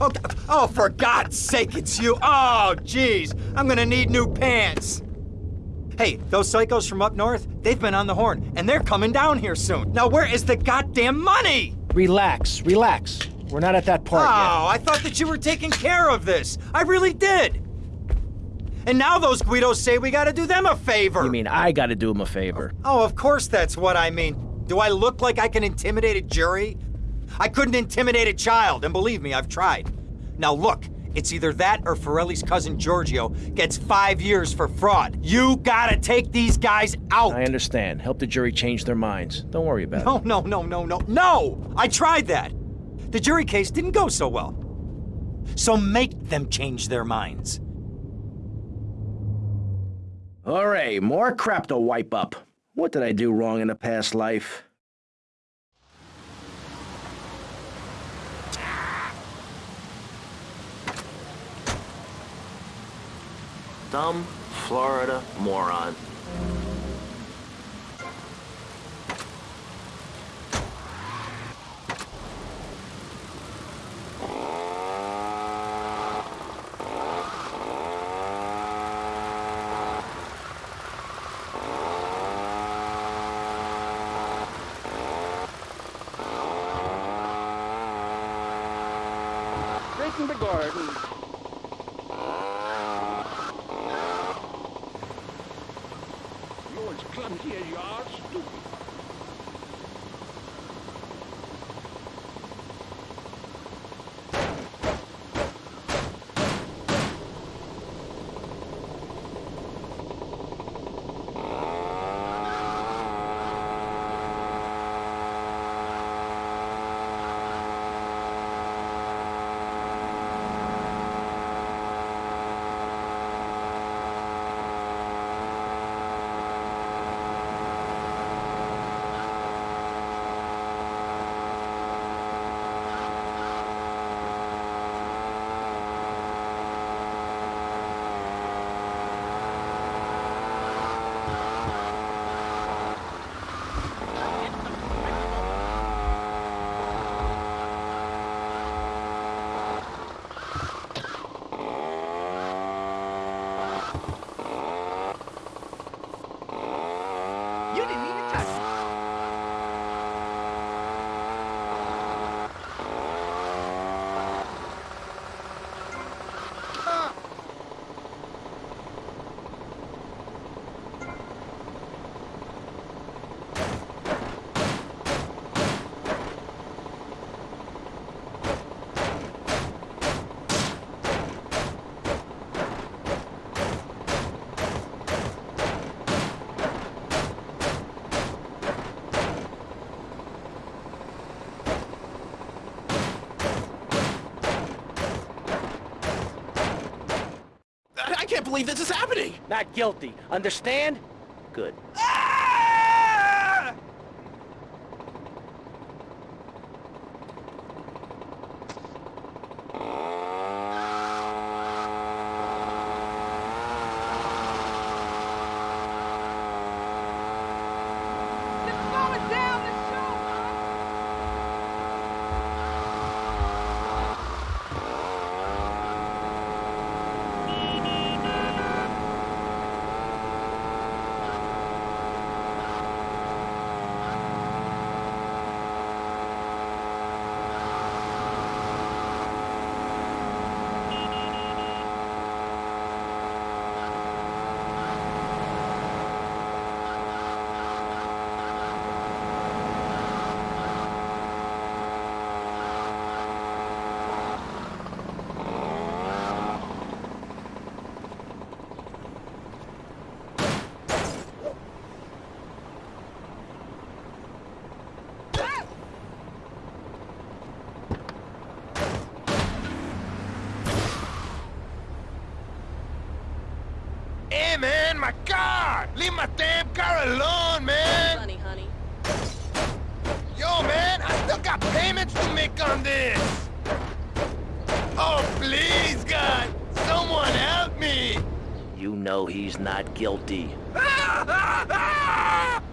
Oh, oh, for God's sake, it's you. Oh, jeez. I'm gonna need new pants. Hey, those psychos from up north, they've been on the horn, and they're coming down here soon. Now, where is the goddamn money? Relax, relax. We're not at that part oh, yet. I thought that you were taking care of this. I really did. And now those Guidos say we gotta do them a favor. You mean I gotta do them a favor? Oh, of course that's what I mean. Do I look like I can intimidate a jury? I couldn't intimidate a child, and believe me, I've tried. Now look, it's either that or Forelli's cousin Giorgio gets five years for fraud. You gotta take these guys out! I understand. Help the jury change their minds. Don't worry about no, it. No, no, no, no, no, no! I tried that! The jury case didn't go so well. So make them change their minds. All right, more crap to wipe up. What did I do wrong in a past life? Dumb Florida moron. Breaking the garden. You're as clumsy as you are stupid. You didn't even touch me. I can't believe this is happening! Not guilty. Understand? Good. Hey, man, my car! Leave my damn car alone, man! Honey, honey. Yo, man, I still got payments to make on this! Oh, please, God! Someone help me! You know he's not guilty.